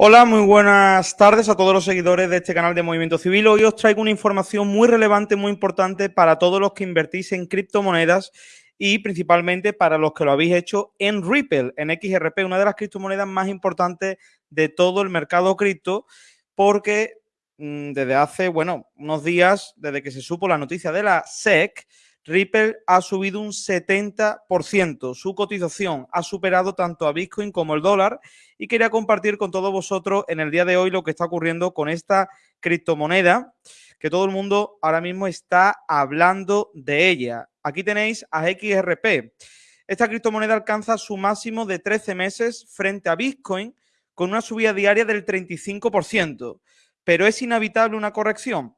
Hola, muy buenas tardes a todos los seguidores de este canal de Movimiento Civil. Hoy os traigo una información muy relevante, muy importante para todos los que invertís en criptomonedas y principalmente para los que lo habéis hecho en Ripple, en XRP, una de las criptomonedas más importantes de todo el mercado cripto, porque mm, desde hace, bueno, unos días, desde que se supo la noticia de la SEC, Ripple ha subido un 70%. Su cotización ha superado tanto a Bitcoin como el dólar y quería compartir con todos vosotros en el día de hoy lo que está ocurriendo con esta criptomoneda que todo el mundo ahora mismo está hablando de ella. Aquí tenéis a XRP. Esta criptomoneda alcanza su máximo de 13 meses frente a Bitcoin con una subida diaria del 35%. Pero es inevitable una corrección.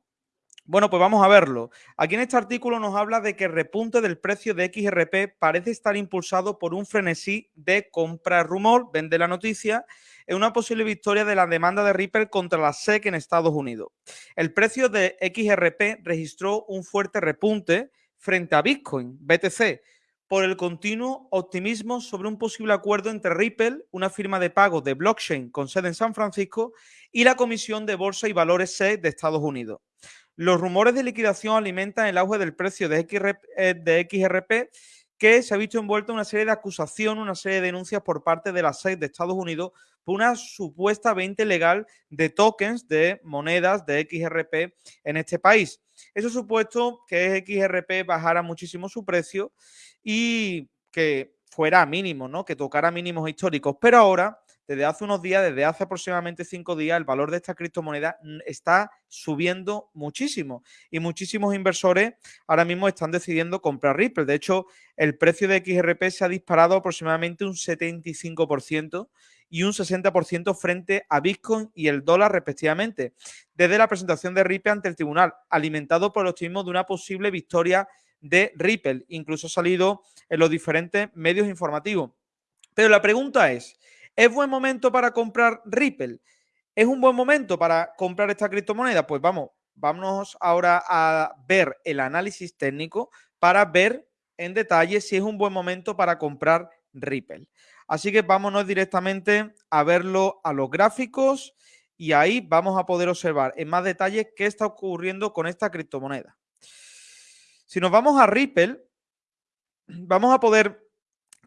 Bueno, pues vamos a verlo. Aquí en este artículo nos habla de que el repunte del precio de XRP parece estar impulsado por un frenesí de compra rumor, vende la noticia, en una posible victoria de la demanda de Ripple contra la SEC en Estados Unidos. El precio de XRP registró un fuerte repunte frente a Bitcoin, BTC, por el continuo optimismo sobre un posible acuerdo entre Ripple, una firma de pago de blockchain con sede en San Francisco, y la Comisión de Bolsa y Valores SEC de Estados Unidos. Los rumores de liquidación alimentan el auge del precio de XRP, eh, de XRP que se ha visto envuelto en una serie de acusaciones, una serie de denuncias por parte de la SEC de Estados Unidos por una supuesta venta ilegal de tokens de monedas de XRP en este país. Eso supuesto que XRP bajara muchísimo su precio y que fuera mínimo, ¿no? Que tocara mínimos históricos. Pero ahora desde hace unos días, desde hace aproximadamente cinco días, el valor de esta criptomoneda está subiendo muchísimo y muchísimos inversores ahora mismo están decidiendo comprar Ripple. De hecho, el precio de XRP se ha disparado aproximadamente un 75% y un 60% frente a Bitcoin y el dólar respectivamente, desde la presentación de Ripple ante el tribunal, alimentado por el optimismo de una posible victoria de Ripple. Incluso ha salido en los diferentes medios informativos. Pero la pregunta es, ¿Es buen momento para comprar Ripple? ¿Es un buen momento para comprar esta criptomoneda? Pues vamos, vámonos ahora a ver el análisis técnico para ver en detalle si es un buen momento para comprar Ripple. Así que vámonos directamente a verlo a los gráficos y ahí vamos a poder observar en más detalle qué está ocurriendo con esta criptomoneda. Si nos vamos a Ripple, vamos a poder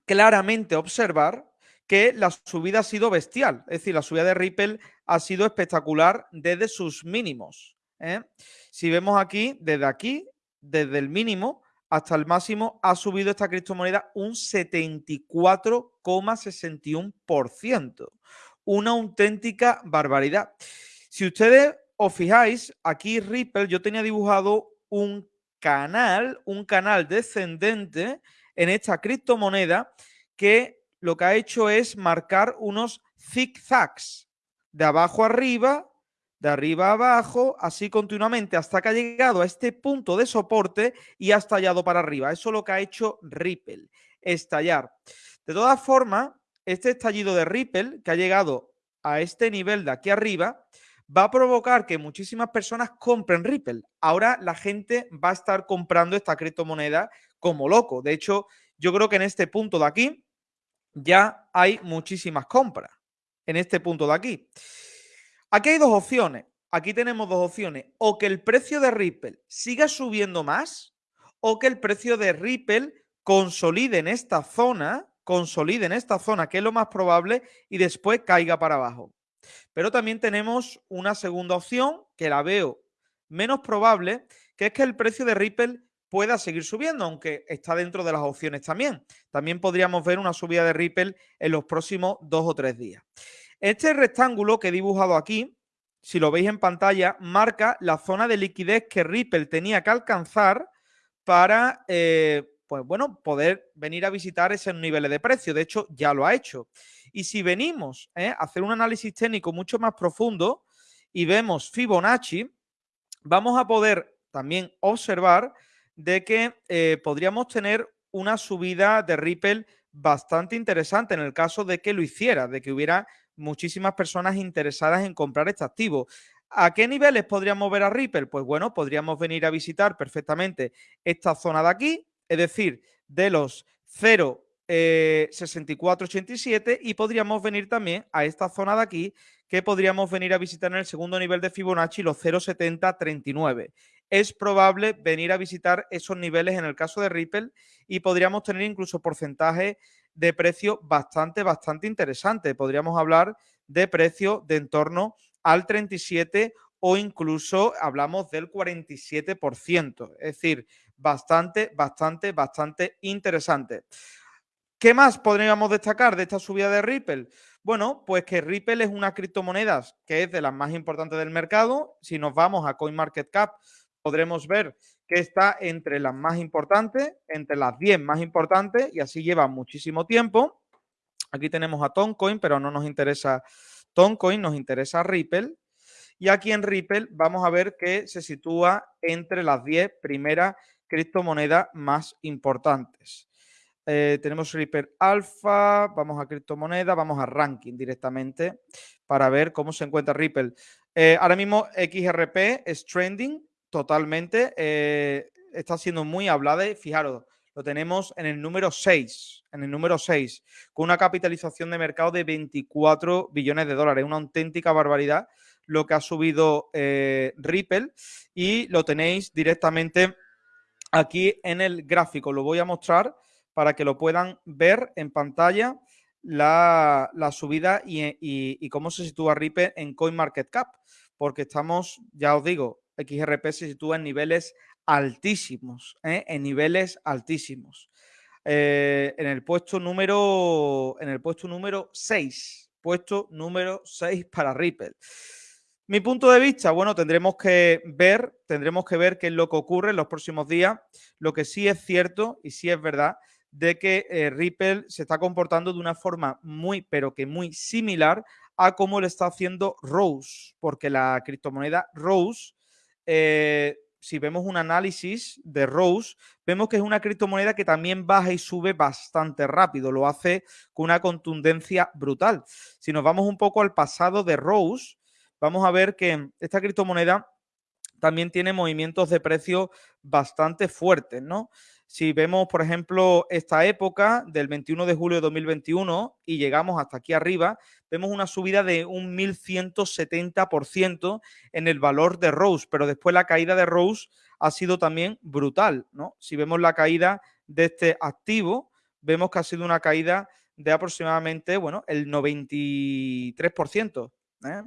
claramente observar que la subida ha sido bestial. Es decir, la subida de Ripple ha sido espectacular desde sus mínimos. ¿eh? Si vemos aquí, desde aquí, desde el mínimo hasta el máximo, ha subido esta criptomoneda un 74,61%. Una auténtica barbaridad. Si ustedes os fijáis, aquí Ripple yo tenía dibujado un canal, un canal descendente en esta criptomoneda que lo que ha hecho es marcar unos zigzags de abajo arriba, de arriba abajo, así continuamente hasta que ha llegado a este punto de soporte y ha estallado para arriba. Eso es lo que ha hecho Ripple, estallar. De todas formas, este estallido de Ripple, que ha llegado a este nivel de aquí arriba, va a provocar que muchísimas personas compren Ripple. Ahora la gente va a estar comprando esta criptomoneda como loco. De hecho, yo creo que en este punto de aquí, ya hay muchísimas compras en este punto de aquí. Aquí hay dos opciones. Aquí tenemos dos opciones. O que el precio de Ripple siga subiendo más o que el precio de Ripple consolide en esta zona, consolide en esta zona, que es lo más probable, y después caiga para abajo. Pero también tenemos una segunda opción que la veo menos probable, que es que el precio de Ripple pueda seguir subiendo, aunque está dentro de las opciones también. También podríamos ver una subida de Ripple en los próximos dos o tres días. Este rectángulo que he dibujado aquí, si lo veis en pantalla, marca la zona de liquidez que Ripple tenía que alcanzar para, eh, pues bueno, poder venir a visitar esos niveles de precio. De hecho, ya lo ha hecho. Y si venimos eh, a hacer un análisis técnico mucho más profundo y vemos Fibonacci, vamos a poder también observar de que eh, podríamos tener una subida de Ripple bastante interesante en el caso de que lo hiciera, de que hubiera muchísimas personas interesadas en comprar este activo. ¿A qué niveles podríamos ver a Ripple? Pues bueno, podríamos venir a visitar perfectamente esta zona de aquí, es decir, de los 64,87 eh, y podríamos venir también a esta zona de aquí que podríamos venir a visitar en el segundo nivel de Fibonacci los 0,7039. Es probable venir a visitar esos niveles en el caso de Ripple y podríamos tener incluso porcentaje de precio bastante, bastante interesante. Podríamos hablar de precio de en torno al 37 o incluso hablamos del 47%. Es decir, bastante, bastante, bastante interesante. ¿Qué más podríamos destacar de esta subida de Ripple? Bueno, pues que Ripple es una criptomoneda que es de las más importantes del mercado. Si nos vamos a CoinMarketCap, podremos ver que está entre las más importantes, entre las 10 más importantes, y así lleva muchísimo tiempo. Aquí tenemos a Toncoin, pero no nos interesa Toncoin, nos interesa Ripple. Y aquí en Ripple vamos a ver que se sitúa entre las 10 primeras criptomonedas más importantes. Eh, tenemos Ripple Alpha, vamos a criptomoneda, vamos a ranking directamente para ver cómo se encuentra Ripple. Eh, ahora mismo XRP es trending totalmente, eh, está siendo muy hablada y fijaros, lo tenemos en el número 6, en el número 6, con una capitalización de mercado de 24 billones de dólares, una auténtica barbaridad lo que ha subido Ripple y lo tenéis directamente aquí en el gráfico, lo voy a mostrar para que lo puedan ver en pantalla la, subida y, cómo se sitúa Ripple en CoinMarketCap, porque estamos, ya os digo, XRP se sitúa en niveles altísimos, ¿eh? en niveles altísimos. Eh, en el puesto número en el puesto número 6, puesto número 6 para Ripple. Mi punto de vista, bueno, tendremos que ver, tendremos que ver qué es lo que ocurre en los próximos días. Lo que sí es cierto y sí es verdad de que eh, Ripple se está comportando de una forma muy, pero que muy similar a cómo lo está haciendo Rose, porque la criptomoneda Rose, eh, si vemos un análisis de Rose, vemos que es una criptomoneda que también baja y sube bastante rápido, lo hace con una contundencia brutal. Si nos vamos un poco al pasado de Rose, vamos a ver que esta criptomoneda también tiene movimientos de precio bastante fuertes, ¿no? Si vemos, por ejemplo, esta época del 21 de julio de 2021 y llegamos hasta aquí arriba, vemos una subida de un 1170% en el valor de Rose, pero después la caída de Rose ha sido también brutal, ¿no? Si vemos la caída de este activo, vemos que ha sido una caída de aproximadamente, bueno, el 93%. ¿eh?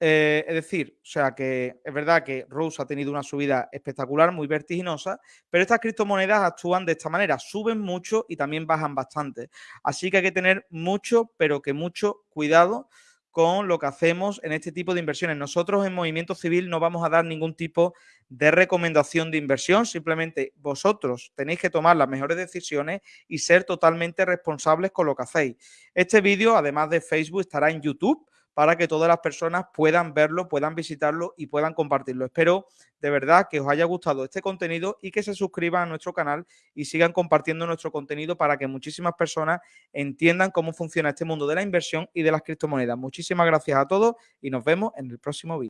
Eh, es decir, o sea que es verdad que Rose ha tenido una subida espectacular, muy vertiginosa, pero estas criptomonedas actúan de esta manera, suben mucho y también bajan bastante. Así que hay que tener mucho, pero que mucho cuidado con lo que hacemos en este tipo de inversiones. Nosotros en Movimiento Civil no vamos a dar ningún tipo de recomendación de inversión, simplemente vosotros tenéis que tomar las mejores decisiones y ser totalmente responsables con lo que hacéis. Este vídeo, además de Facebook, estará en YouTube para que todas las personas puedan verlo, puedan visitarlo y puedan compartirlo. Espero de verdad que os haya gustado este contenido y que se suscriban a nuestro canal y sigan compartiendo nuestro contenido para que muchísimas personas entiendan cómo funciona este mundo de la inversión y de las criptomonedas. Muchísimas gracias a todos y nos vemos en el próximo vídeo.